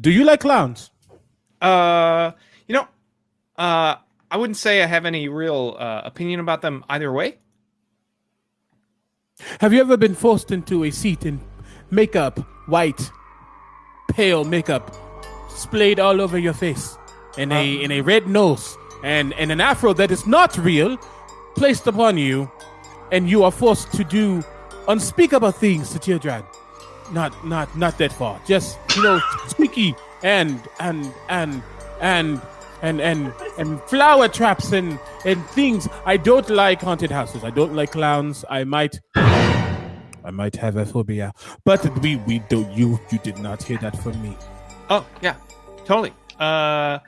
Do you like clowns? Uh, you know, uh, I wouldn't say I have any real uh, opinion about them either way. Have you ever been forced into a seat in makeup, white, pale makeup, splayed all over your face, and a in a red nose, and and an afro that is not real, placed upon you, and you are forced to do unspeakable things to Teardran? Not not not that far. Just you know, squeaky and and and and and and and flower traps and and things. I don't like haunted houses. I don't like clowns. I might I might have a phobia. But we we don't you you did not hear that from me. Oh yeah, totally. Uh,